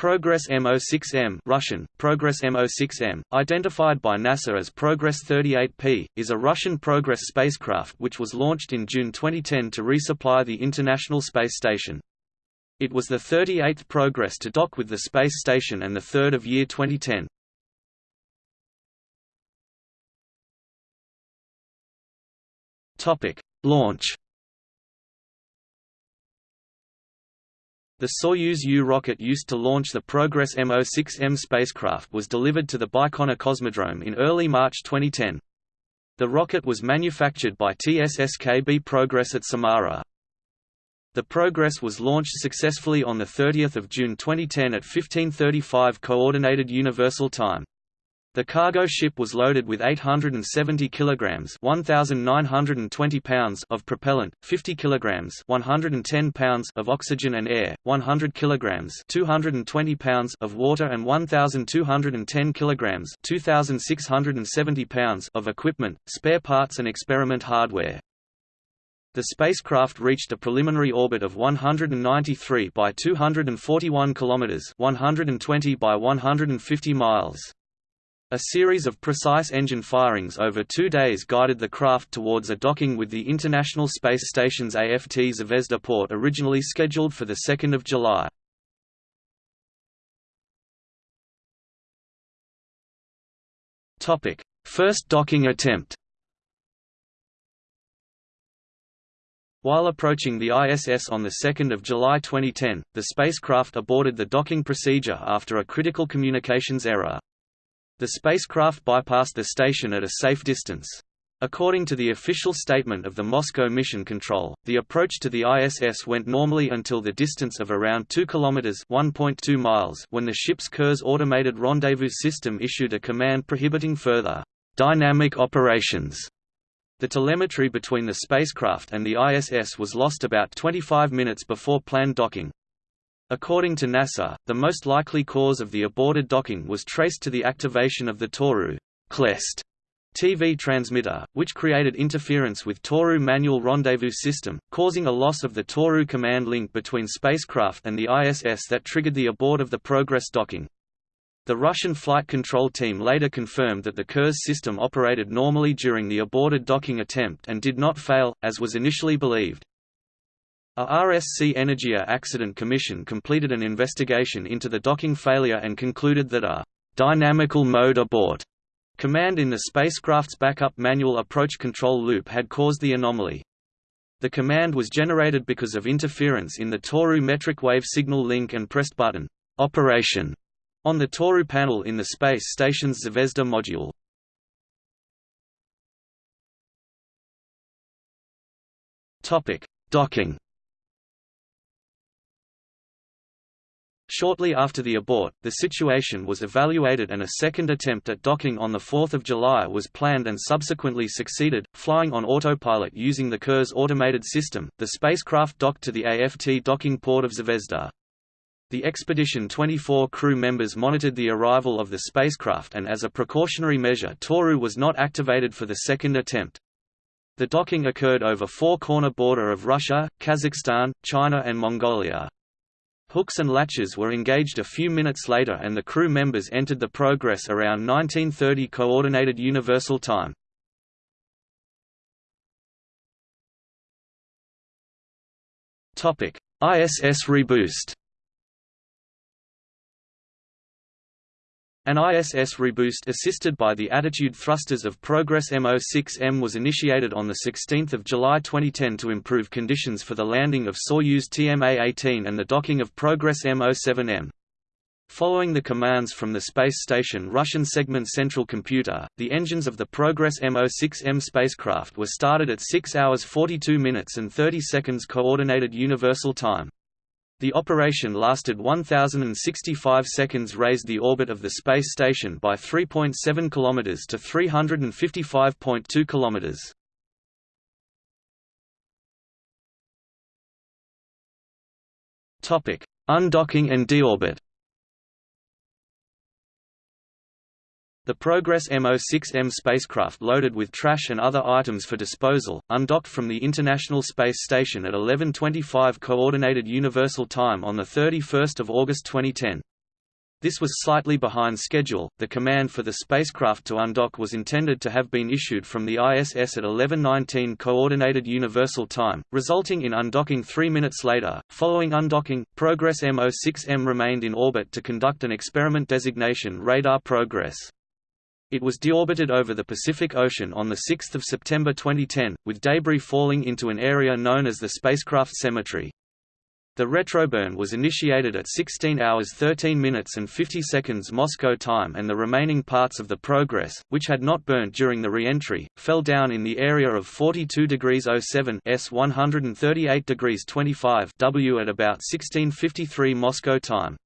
Progress M06M Russian, Progress M06M, identified by NASA as Progress 38P, is a Russian Progress spacecraft which was launched in June 2010 to resupply the International Space Station. It was the 38th Progress to dock with the space station and the third of year 2010. Launch The Soyuz U rocket used to launch the Progress M06M spacecraft was delivered to the Baikonur Cosmodrome in early March 2010. The rocket was manufactured by TSSKB Progress at Samara. The Progress was launched successfully on 30 June 2010 at 1535 Coordinated Universal Time. The cargo ship was loaded with 870 kilograms (1920 pounds) of propellant, 50 kilograms (110 pounds) of oxygen and air, 100 kilograms (220 pounds) of water and 1210 kilograms (2670 pounds) of equipment, spare parts and experiment hardware. The spacecraft reached a preliminary orbit of 193 by 241 kilometers, 120 by 150 miles. A series of precise engine firings over two days guided the craft towards a docking with the International Space Station's AFT Zvezda port originally scheduled for 2 July. First docking attempt While approaching the ISS on 2 July 2010, the spacecraft aborted the docking procedure after a critical communications error. The spacecraft bypassed the station at a safe distance. According to the official statement of the Moscow Mission Control, the approach to the ISS went normally until the distance of around 2 kilometers (1.2 miles) when the ship's Kurs automated rendezvous system issued a command prohibiting further dynamic operations. The telemetry between the spacecraft and the ISS was lost about 25 minutes before planned docking. According to NASA, the most likely cause of the aborted docking was traced to the activation of the Toru Klest TV transmitter, which created interference with Toru manual rendezvous system, causing a loss of the Toru command link between spacecraft and the ISS that triggered the abort of the Progress docking. The Russian flight control team later confirmed that the Kurs system operated normally during the aborted docking attempt and did not fail, as was initially believed. A RSC Energia Accident Commission completed an investigation into the docking failure and concluded that a «dynamical mode abort» command in the spacecraft's backup manual approach control loop had caused the anomaly. The command was generated because of interference in the Toru metric wave signal link and pressed button «Operation» on the Toru panel in the space station's Zvezda module. Docking Shortly after the abort, the situation was evaluated and a second attempt at docking on 4 July was planned and subsequently succeeded, flying on autopilot using the Kurs automated system. The spacecraft docked to the AFT docking port of Zvezda. The Expedition 24 crew members monitored the arrival of the spacecraft and as a precautionary measure Toru was not activated for the second attempt. The docking occurred over four-corner border of Russia, Kazakhstan, China and Mongolia. Hooks and latches were engaged a few minutes later and the crew members entered the Progress around 1930 Coordinated Universal Time. ISS reboost An ISS reboost assisted by the attitude thrusters of Progress M06M was initiated on 16 July 2010 to improve conditions for the landing of Soyuz TMA-18 and the docking of Progress M07M. Following the commands from the space station Russian segment central computer, the engines of the Progress M06M spacecraft were started at 6 hours 42 minutes and 30 seconds Coordinated Universal Time. The operation lasted 1065 seconds raised the orbit of the space station by 3.7 km to 355.2 km. Topic: Undocking and deorbit. The Progress M06M spacecraft loaded with trash and other items for disposal, undocked from the International Space Station at 11:25 Coordinated Universal Time on the 31st of August 2010. This was slightly behind schedule. The command for the spacecraft to undock was intended to have been issued from the ISS at 11:19 Coordinated Universal Time, resulting in undocking 3 minutes later. Following undocking, Progress M06M remained in orbit to conduct an experiment designation radar progress. It was deorbited over the Pacific Ocean on 6 September 2010, with debris falling into an area known as the spacecraft cemetery. The retroburn was initiated at 16 hours 13 minutes and 50 seconds Moscow time and the remaining parts of the Progress, which had not burnt during the re-entry, fell down in the area of 42 degrees 07 S 138 degrees 25 W at about 1653 Moscow time.